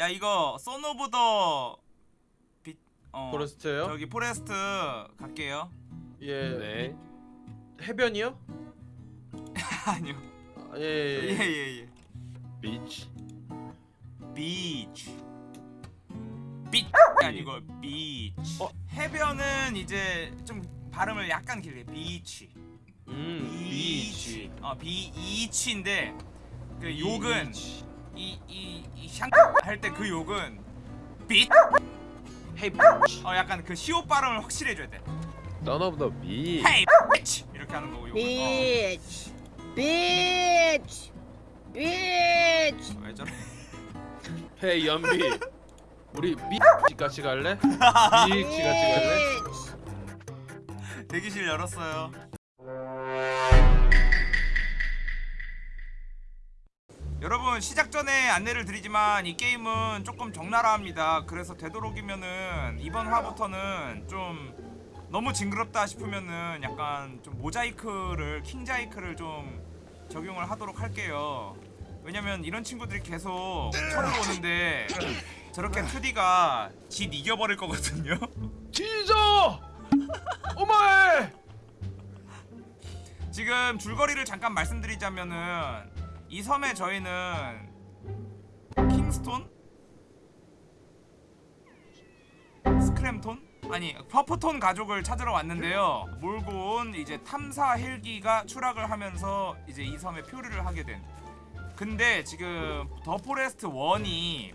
야 이거 선 오브 더 비... 어, 포레스트요? 저기 포레스트 갈게요 예. 네. 해변이요? 아니요 아, 예, 예. 예. 예예 예 비치. 비치 비치 아니고 비치 어? 해변은 이제 좀 발음을 약간 길게 비치 음, 비치. 어 비이치인데 그 욕은 비치. 이이이샹할 때 그 욕은 비 헤이. 어 약간 그 시오 발음을 확실히 해줘야 돼. Son of the beach. 헤이 비치 이렇게 하는 거고 욕은. 비치 비치 비치 어, 왜 저래? 헤이 연비. 우리 비치 같이 갈래? 비치 같이 갈래? 대기실 열었어요 여러분 시작 전에 안내를 드리지만 이 게임은 조금 적나라합니다 그래서 되도록이면은 이번 화부터는 좀 너무 징그럽다 싶으면은 약간 좀 모자이크를 킹자이크를 좀 적용을 하도록 할게요 왜냐면 이런 친구들이 계속 쳐들어오는데 저렇게 2D가 지 이겨버릴 거거든요 지져! 오마에! 지금 줄거리를 잠깐 말씀드리자면은 이 섬에 저희는 킹스톤? 스크램톤? 아니 퍼프톤 가족을 찾으러 왔는데요 몰고 온 이제 탐사 헬기가 추락을 하면서 이제 이 섬에 표류를 하게 된 근데 지금 The Forest 1이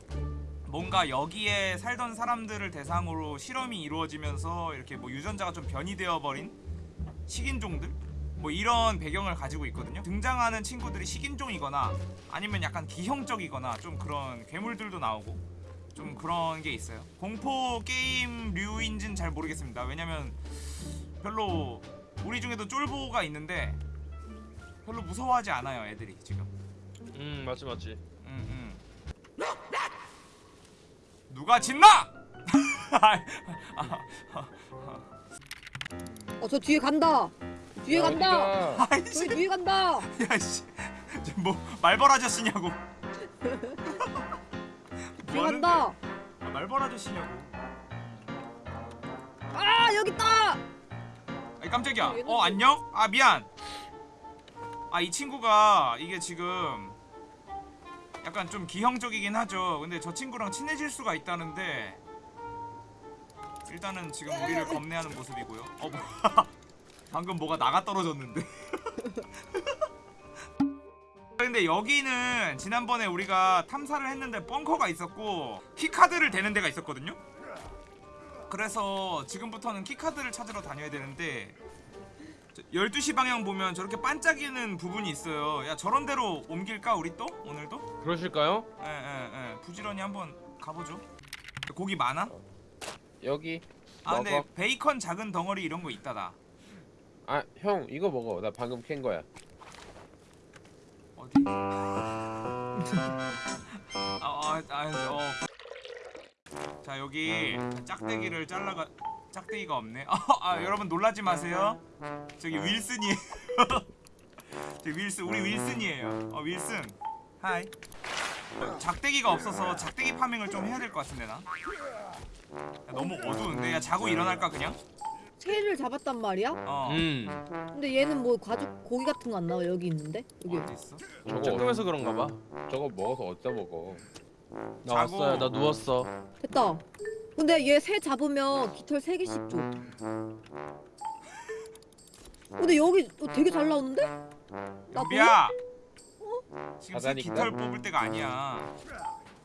뭔가 여기에 살던 사람들을 대상으로 실험이 이루어지면서 이렇게 뭐 유전자가 좀 변이되어 버린 식인종들 뭐 이런 배경을 가지고 있거든요 등장하는 친구들이 식인종이거나 아니면 약간 기형적이거나 좀 그런 괴물들도 나오고 좀 그런 게 있어요 공포 게임류인진 잘 모르겠습니다 왜냐면 별로 우리 중에도 쫄보가 있는데 별로 무서워하지 않아요 애들이 지금 음 맞지 맞지. 음, 음. 누가 짓나? 어저 뒤에 간다 뒤에 간다. 아이씨. 뒤에 간다. 야씨. 뭐 말벌 아저씨냐고. 뒤에 뭐 간다? 아, 말벌 아저씨냐고. 아 여기 있다. 아이 깜짝이야. 어 뭐- 안녕? 아 미안. 아 이 친구가 이게 지금 약간 좀 기형적이긴 하죠. 근데 저 친구랑 친해질 수가 있다는데 일단은 지금 우리를 겁내하는 모습이고요. 어 뭐, 방금 뭐가 나가 떨어졌는데 근데 여기는 지난번에 우리가 탐사를 했는데 벙커가 있었고 key card를 대는 데가 있었거든요 그래서 지금부터는 key card를 찾으러 다녀야 되는데 저 12시 방향 보면 저렇게 반짝이는 부분이 있어요 야 저런 데로 옮길까 우리 또? 오늘도? 그러실까요? 예예예 부지런히 한번 가보죠 고기 많아? 여기. 아 근데 먹어. 베이컨 작은 덩어리 이런 거 있다 나 아, 형 이거 먹어. 나 방금 캔 거야. 어디? 아, 아, 아, 어. 자 여기 짝대기를 잘라가 짝대기가 없네. 아, 아 여러분 놀라지 마세요. 저기 윌슨이에요. 저 윌슨 우리 윌슨이에요. 어 윌슨. 하이. 어, 작대기가 없어서 작대기 파밍을 좀 해야 될 것 같은데 나. 야, 너무 어두운데 야 자고 일어날까 그냥? 새를 잡았단 말이야 어. 음. 근데 얘는 뭐 가죽 고기 같은 거 안 나와 여기 있는데 여기 어디 있어? 저거 조금해서 그런가 봐. 저거 먹어서 어디다 먹어? 나 자고. 왔어요. 나 누웠어. 됐다 근데 얘 새 잡으면 깃털 3개씩 줘 근데 여기 어, 되게 잘 나오는데? 나 연비야. 지금 새. 깃털 뽑을 때가 아니야.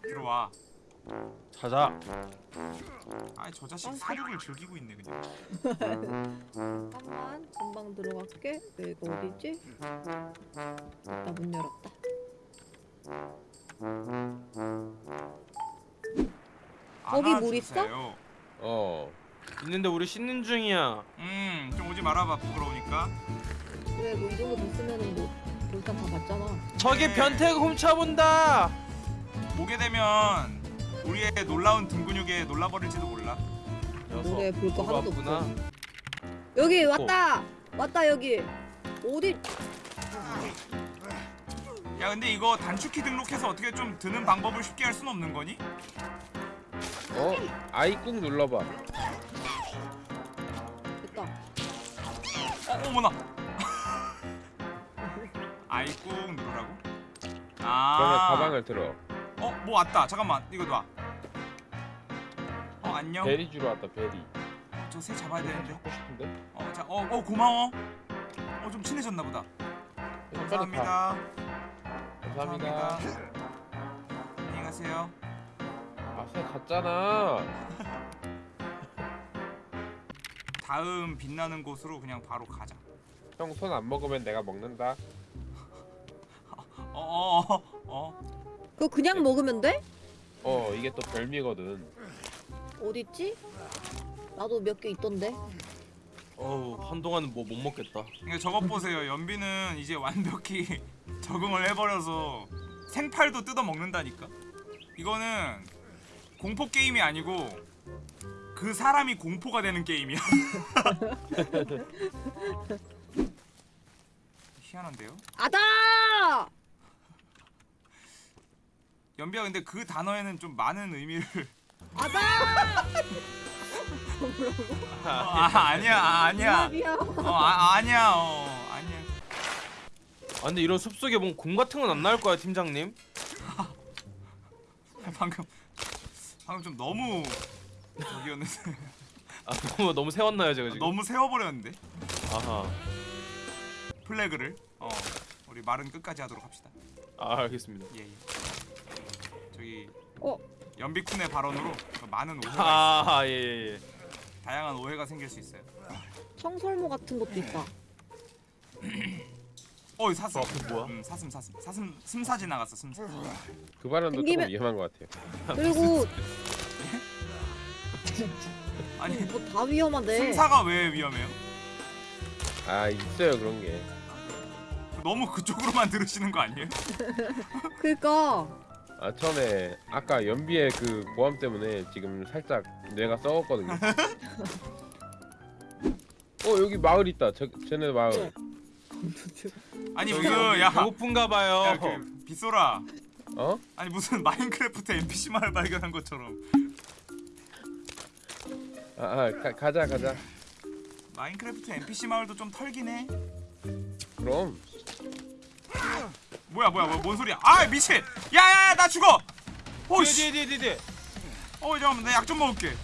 들어와. 자자. 아이 저 자식 사육을 즐기고 있네 그냥. 잠깐만 금방 들어갈게 여기가 어디지? 나 문 열었다 거기 물 있어? 어. 있는데 우리 씻는 중이야. 음, 좀 오지 말아봐 부끄러우니까. 그래 뭐이 정도 됐으면은 뭐 일단 다 봤잖아 저기 네. 변태가 훔쳐본다. 보게 되면 우리의 놀라운 등 근육에 놀라버릴지도 몰라. 노래 볼 거 하나도. 없어 여기 왔다 왔다 여기 어디 야 근데 이거 단축키 등록해서 어떻게 좀 드는 방법을 쉽게 할 수는 없는 거니? 어? 아이 꾹 눌러봐. 됐다. 어 어머나 아이 꾹 누르라고? 아 그러면 가방을 들어. 어? 뭐 왔다 잠깐만 이거 놔 어, 안녕 베리 주러 왔다 베리. 저새 잡아야 되는데 하고 싶은데? 어, 자, 어, 어 고마워 어 좀 친해졌나 보다 빨리 가. 감사합니다 감사합니다. 안녕히 가세요 아새 갔잖아. 다음 빛나는 곳으로 그냥 바로 가자 형 손 안 먹으면 내가 먹는다. 어어어 어, 어. 그거 그냥 먹으면 돼? 어 이게 또 별미거든. 어딨지? 나도 몇 개 있던데. 어우 한동안은 뭐 못 먹겠다. 그러니까 저것 보세요 연비는 이제 완벽히 적응을 해버려서 생팔도 뜯어 먹는다니까 이거는 공포 게임이 아니고 그 사람이 공포가 되는 게임이야 희한한데요? 아다! 연비야 근데 그 단어에는 좀 많은 의미를 아다! 어, 아 아니야 아, 아니야. 어 아, 아니야 어 아니야 아 근데 이런 숲속에 뭔공 같은 건 안 나올 거야 팀장님? 방금 방금 좀 너무 저기였는데 아 너무 너무 세웠나요 제가 지금? 너무 세워버렸는데 아하. 플래그를 어 우리 말은 끝까지 하도록 합시다 아 알겠습니다. 예, 예. 저기 어? 연비쿤의 발언으로 많은 오해가 있어. 아 예예 예. 다양한 오해가 생길 수 있어요. 청설모 같은 것도 있다. 어이 사슴. 저 앞에 뭐야? 음, 사슴 사슴 사슴 숨사 지나갔어 숨사. 그 발언도 땡기면- 조금 위험한 것 같아요. 그리고 아니 뭐 다 위험하대. 숨사가 왜 위험해요? 아 있어요 그런 게. 너무 그쪽으로만 들으시는 거 아니에요? 그니까 아 처음에 아까 연비의 그 보험 때문에 지금 살짝 뇌가 썩었거든요. 어 여기 마을 있다. 저 쟤네 마을. 아니 저기 그야 배고픈가 봐요. 야, 그 빗소라 어? 아니 무슨 마인크래프트 NPC 마을 발견한 것처럼 아, 아 가, 가자 가자. 마인크래프트 NPC 마을도 좀 털긴 해. 그럼 뭐야 뭐야 뭐야 뭔 소리야? 아 미친! 야야야 나 죽어! 오씨! 어 잠깐만 나약좀 먹을게.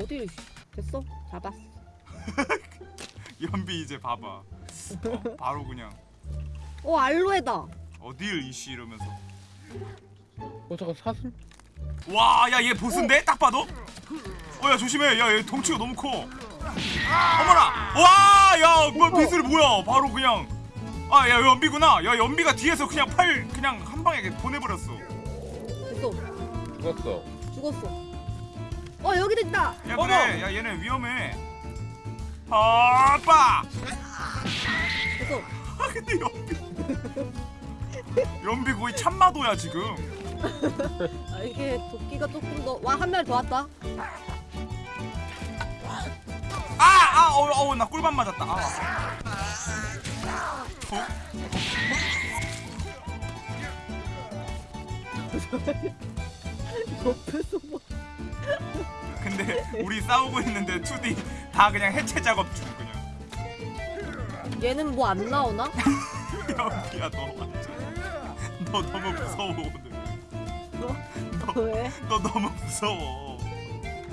어디 됐어? 잡았어. 연비 이제 봐봐. 어, 바로 그냥 어 알로에다. 어딜 이씨 이러면서. 어 잠깐 사슴? 와, 야 얘 보스인데 딱 봐도. 어, 야 조심해. 야 얘 덩치가 너무 커. 어머나. 와, 야, 뭐 비슬 뭐야? 바로 그냥. 아, 야 연비구나. 야 연비가 뒤에서 그냥 팔 그냥 한 방에 이렇게 보내버렸어. 됐어. 죽었어. 죽었어. 어 여기도 있다. 야 어머! 그래. 야 얘네 위험해. 아빠. 됐어. 아 근데 연비. 연비 거의 참마도야 지금. 아, 이게 도끼가 조금 더. 와한명더 왔다. 아, 아, 어, 어, 나 꿀밤 맞았다. 아. 어? 옆에서 뭐. 근데 우리 싸우고 있는데 2D 다 그냥 해체 작업 중 그냥. 얘는 뭐 안 나오나? 연비야 너 완전. 너 너무 무서워 오늘. 왜? 너 너무 무서워.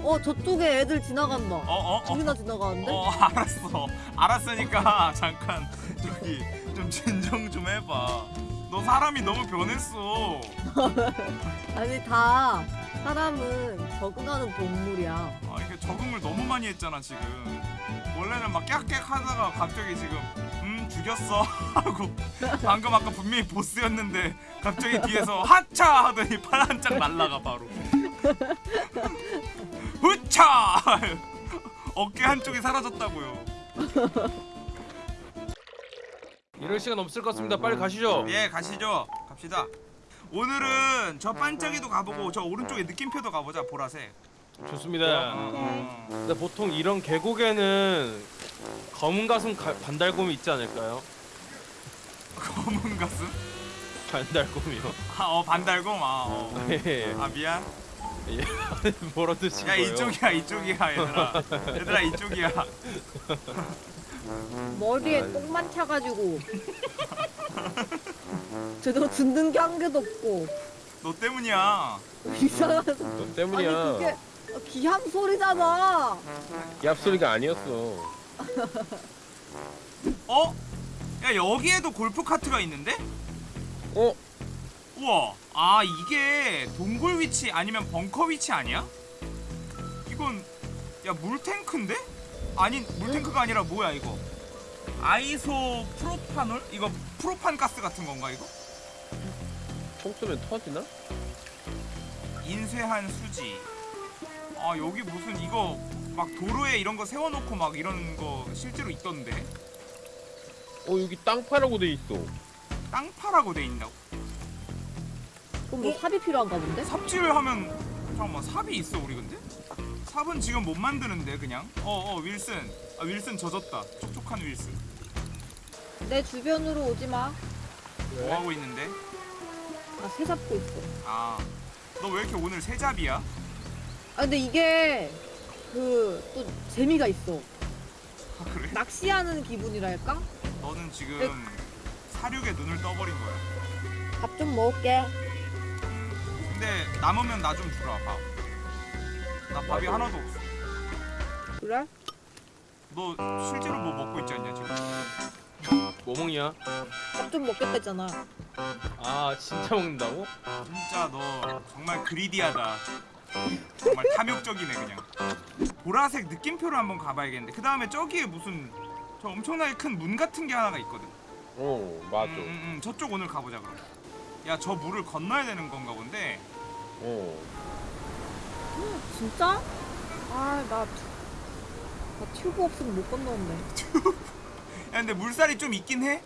어 저쪽에 애들 지나간다. 어, 어, 어. 둘이나 지나가는데? 어, 알았어. 알았으니까 잠깐 저기 좀 진정 좀 해봐. 너 사람이 너무 변했어. 아니 다 사람은 적응하는 동물이야. 아, 이게 적응을 너무 많이 했잖아 지금. 원래는 막 깍깍 하다가 갑자기 지금 음 죽였어 하고 방금 아까 분명히 보스였는데 갑자기 뒤에서 하차 하더니 팔 한짝 날라가 바로. 후차 어깨 한쪽이 사라졌다고요. 이럴 시간 없을 것 같습니다. 빨리 가시죠. 예 가시죠 갑시다. 오늘은 저 반짝이도 가보고 저 오른쪽에 느낌표도 가보자 보라색. 좋습니다. 어, 근데 보통 이런 계곡에는 검은 가슴 가, 반달곰이 있지 않을까요? 검은 가슴? 반달곰이요. 아, 어 반달곰 아, 어. 예. 아 미안 뭐라 드신 야 거예요? 이쪽이야 이쪽이야 얘들아 얘들아 이쪽이야 머리에. 똥만 차가지고 제대로 듣는 게 한 개도 없고 너 때문이야 이상한 너 아니 때문이야. 그게 기함 소리잖아 얍 소리가 아니었어. 어? 야 여기에도 골프 카트가 있는데? 어? 우와 아 이게 동굴 위치 아니면 벙커 위치 아니야? 이건 야 물탱크인데? 아니 물탱크가 아니라 뭐야 이거 아이소 프로파놀? 이거 프로판 가스 같은 건가 이거? 총 쏘면 터지나? 인쇄한 수지 아 여기 무슨 이거 막 도로에 이런 거 세워놓고 막 이런 거 실제로 있던데 어 여기 땅 파라고 돼 있어. 땅파라고 돼 있다고 그럼 뭐 삽이 필요한가 본데? 삽질하면 잠깐만 삽이 있어 우리 근데? 삽은 지금 못 만드는데 그냥 어어 윌슨 아 윌슨 젖었다 촉촉한 윌슨 내 주변으로 오지 마. 뭐 하고 있는데? 나새 잡고 있어. 아 너 왜 이렇게 오늘 세잡이야? 아 근데 이게 그 또 재미가 있어. 아 그래? 낚시하는 기분이랄까? 너는 지금 네. 사륙에 눈을 떠버린 거야 밥 좀 먹을게. 근데 남으면 나 좀 주라 밥. 나 밥이 나도. 하나도 없어. 그래? 너 실제로 뭐 먹고 있지 않냐 지금? 뭐 먹냐? 밥 좀 먹겠다잖아. 아 진짜 먹는다고? 진짜 너 정말 그리디하다. 정말 탐욕적이네 그냥. 보라색 느낌표로 한번 가봐야겠는데 그 다음에 저기에 무슨 저 엄청나게 큰 문 같은 게 하나가 있거든. 어 맞아. 음, 음, 음, 저쪽 오늘 가보자 그럼. 야 저 물을 건너야 되는 건가 본데. 어. 진짜? 아, 나, 나 튜브 없으면 못 건너는데. 야 근데 물살이 좀 있긴 해.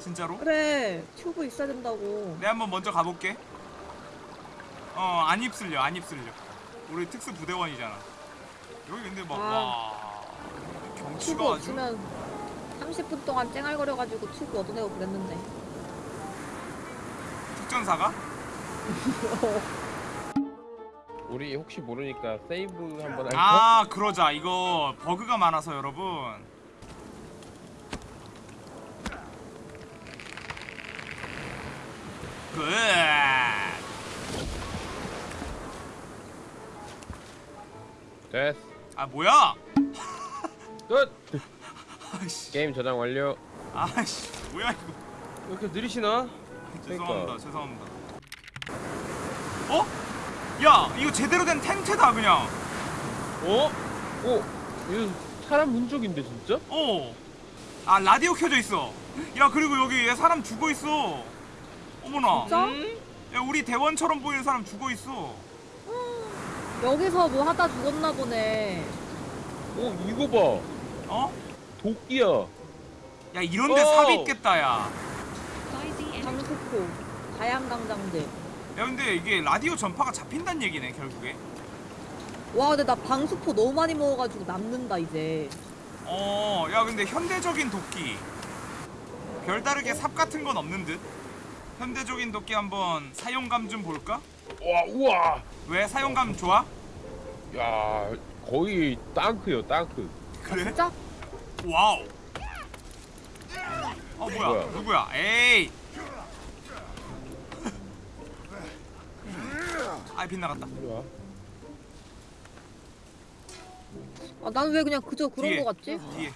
진짜로. 그래, 튜브 있어야 된다고. 내가 한번 먼저 가볼게. 어, 안 입슬려, 안 입슬려. 우리 특수 부대원이잖아. 여기 근데 막, 아. 와. 튜브 경치가 아주. 없으면 30분 동안 쨍알거려가지고 튜브 얻어내고 그랬는데. 특전사가? 우리 혹시 모르니까 세이브 한번 할까? 아, 그러자. 이거 버그가 많아서 여러분. Good. 됐어. 아, 뭐야? 끝. 아이씨. 게임 저장 완료. 아이씨. 뭐야, 이거. 왜 이렇게 느리시나? 죄송합니다. 그러니까. 죄송합니다. 어? 야, 이거 제대로 된 텐트다 그냥. 어? 오. 이거 사람 문쪽인데 진짜? 어. 아 라디오 켜져 있어. 야 그리고 여기 얘 사람 죽어 있어. 어머나. 진짜? 음? 야 우리 대원처럼 보이는 사람 죽어 있어. 여기서 뭐 하다 죽었나 보네. 오 이거 봐. 어? 도끼야. 야 이런데 오. 삽이 있겠다 야. 장수포, 가양강장제. 야 근데 이게 라디오 전파가 잡힌다는 얘기네 결국에. 와, 근데 나 방수포 너무 많이 먹어가지고 남는다, 이제. 어. 야 근데 현대적인 도끼. 별다르게 삽 같은 건 없는 듯. 현대적인 도끼 한번 사용감 좀 볼까? 와 우와. 왜 사용감 좋아? 야 거의 땅크요 땅크. 그래? 진짜? Wow. 어 뭐야? 뭐야? 누구야? 에이. 아 빗나갔다. 이리 와. 아, 난 왜 그냥 그저 그런 뒤에. 거 같지? 뒤에.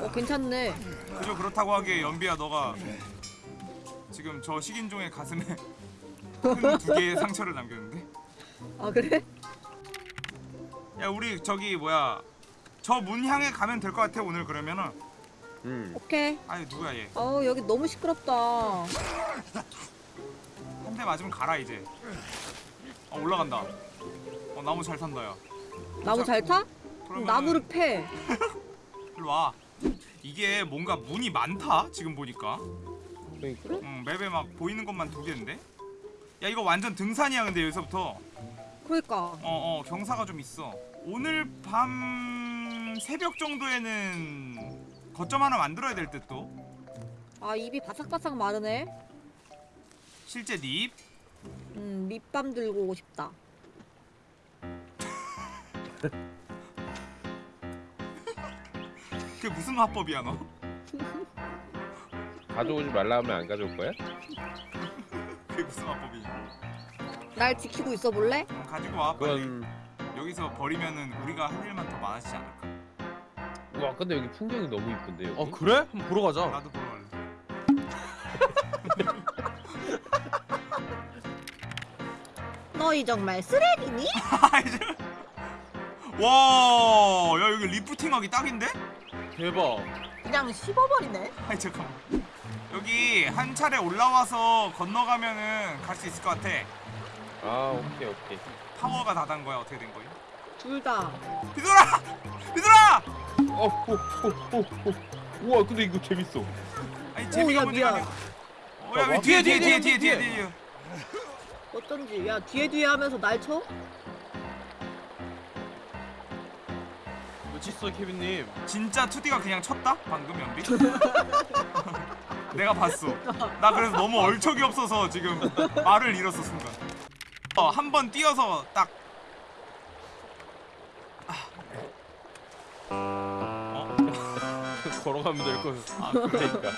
어, 괜찮네. 그저 그렇다고 하기에 연비야 너가 지금 저 식인종의 가슴에 큰 두 개의 상처를 남겼는데. 아, 그래? 야 우리 저기 뭐야? 저 문 향해 가면 될 것 같아 오늘 그러면은. 음. 오케이. 아니 누구야 얘? 어, 여기 너무 시끄럽다. 한 대 맞으면 가라 이제. 어 올라간다. 어 나무 잘 탄다 야. 나무 잘 타? 그러면은 나무를 패. 일로 와. 이게 뭔가 문이 많다 지금 보니까. 그러니까. 응, 맵에 막 보이는 것만 두 개인데. 야 이거 완전 등산이야 근데 여기서부터. 그러니까. 어어 경사가 좀 있어. 오늘 밤 새벽 정도에는 거점 하나 만들어야 될 듯 또. 아 입이 바삭바삭 마르네. 실제 닙. 음 밑밤 들고 오고 싶다. 그게 무슨 화법이야 너? 가져오지 말라 하면 안 가져올 거야? 그게 무슨 화법이야? 날 지키고 있어 볼래? 그럼 가지고 와 빨리. 그건 여기서 버리면은 우리가 할 일만 더 많아지지 않을까? 와 근데 여기 풍경이 너무 이쁜데 여기. 어 그래? 한번 보러 가자. 나도 보러 갈래. 너희 정말 쓰레기니? 아, 이제- 와, 야 여기 리프팅하기 딱인데? 대박. 그냥 씹어버리네. 아이 잠깐만. 여기 한 차례 올라와서 건너가면은 갈 수 있을 것 같아. 아 오케이 오케이. 파워가 다 단 거야. 어떻게 된 거야? 둘 다. 비돌아! 비돌아! 어호호호호. 우와 근데 이거 재밌어. 아니 재미가 야, 문제가 미안. 아니야. 어, 야, 왜 봐봐. 뒤에 뒤에 뒤에 뒤에, 뒤에 뒤에 뒤에. 뒤에. 어쩐지 야 뒤에 뒤에 하면서 날 쳐? 멋있어 케빈님. 진짜 2D가 그냥 쳤다? 방금 연비? 내가 봤어. 나 그래서 너무 얼척이 없어서 지금 말을 잃었어 순간. 어, 한 번 뛰어서 딱 걸어가면 될 걸. 아. 그러니까.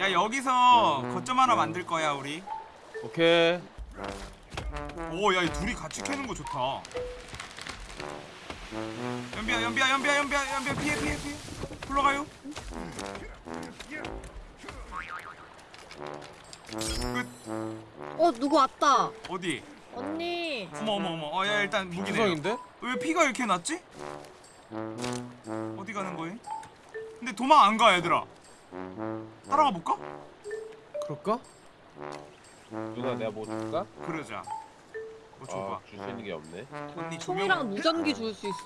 야 여기서 거점 하나 만들 거야 우리. 오케이. 오, 야, 이 둘이 같이 캐는 거 좋다. 연비야, 연비야, 연비야, 연비야, 연비야, 피해, 피해, 피해. 불러가요. 끝. 어 누구 왔다. 어디? 언니. 어머, 어머, 어머. 어, 야, 일단 무기네. 구성인데? 왜 피가 이렇게 났지? 어디 가는 거임? 근데 도망 안 가, 얘들아. 따라가 볼까? 그럴까? 누나 내가 뭐 줄까? 그러자. 뭐 줘봐. 아줄 수 있는 게 없네. 언니 총이랑 조명 무전기 줄 수 있어.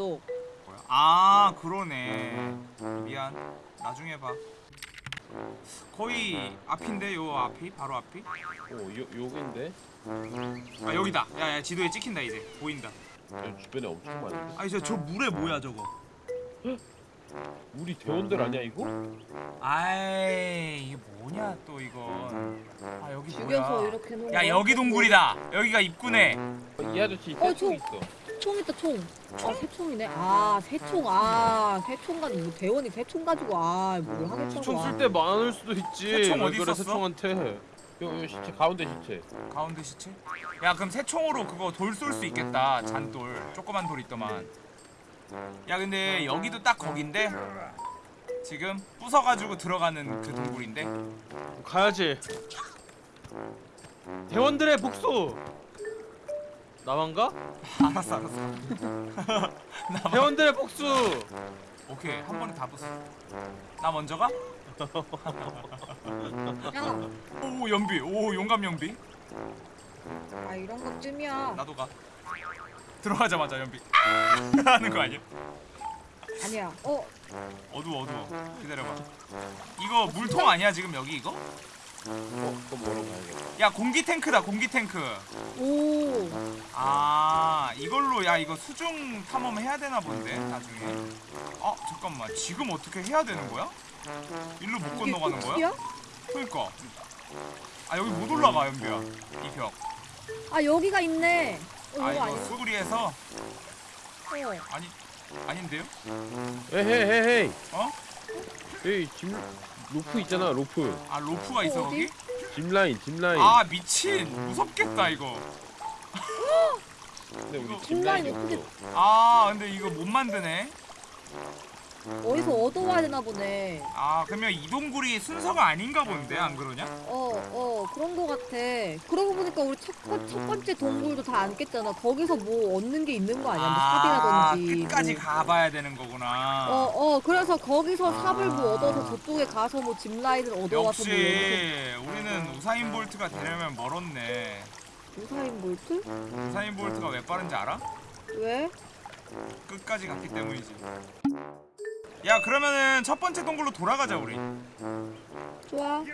뭐야? 아, 그러네. 미안. 나중에 봐. 거의 앞인데 요 앞이 바로 앞이? 오 요, 요긴데? 아 여기다. 야야 지도에 찍힌다 이제 보인다. 여 주변에 엄청 많은데? 아니 저 저 물에 뭐야 저거? 우리 대원들 아니야 이거? 아이 이게 뭐냐 또 이거. 아 여기 죽여서 뭐야? 이렇게 놓은 야 거야? 여기 동굴이다. 여기가 입구네. 어, 이 아저씨 어, 새총 저- 있어. 총 있다 총. 아 새총이네. 아 새총. 아 새총 가지고 뭐 대원이 새총 가지고 아뭘 하겠다고. 총 아. 쓸때 많을 수도 있지. 새총 왜 어디 그래 있었어? 새총한테. 요, 요 시체 가운데 시체. 가운데 시체? 야 그럼 새총으로 그거 돌 쏠 수 있겠다. 잔돌. 조그만 돌 있더만. 야 근데 여기도 딱 거긴데. 지금 부숴가지고 들어가는 그 동굴인데. 가야지. 대원들의 복수. 나만가? 알았어 알았어. 대원들의 복수. 오케이 한 번에 다 부숴. 나 먼저 가? 야, 오 연비. 오 용감 연비. 아 이런 것쯤이야. 나도 가. 들어가자마자 연비 하는 거 아니야? 아니야. 어 어두워 어두워. 기다려봐. 이거 물통 아니야 지금 여기 이거? 어 그럼 뭐로 가야겠다. 야 공기 탱크다 공기 탱크. 오. 아 이걸로 야 이거 수중 탐험 해야 되나 본데 나중에. 어 잠깐만 지금 어떻게 해야 되는 거야? 일로 못 이게 건너가는 거야? 그러니까. 아 여기 못 올라가 연비야 이 벽. 아 여기가 있네. 어, 아 이거 아니야? 수그려서 어. 아니 아닌데요? 에헤헤헤. 어? 여기 짐 로프 있잖아 로프. 아 로프가 있어 어? 거기? 짐 라인 짐 라인. 아 미친 무섭겠다 이거. 근데 우리 이거 짐 라인이 어떻게- 없어. 아 근데 이거 못 만드네. 어디서 얻어와야 되나 보네. 아 그러면 이 동굴이 순서가 아닌가 본데 안 그러냐? 어, 어, 그런 거 같아. 그러고 보니까 우리 첫, 번- 첫 번째 동굴도 다 안 깼잖아. 거기서 뭐 얻는 게 있는 거 아니야? 뭐 삽이라든지. 끝까지 뭐. 가봐야 되는 거구나. 어, 어, 그래서 거기서 삽을 뭐 얻어서 저쪽에 가서 뭐 짚라인을 얻어와서 역시 뭐 이렇게. 우리는 우사인 볼트가 되려면 멀었네. 우사인 볼트? 우사인 볼트가 왜 빠른지 알아? 왜? 끝까지 갔기 때문이지. 야 그러면은 첫 번째 동굴로 돌아가자 우리. 좋아.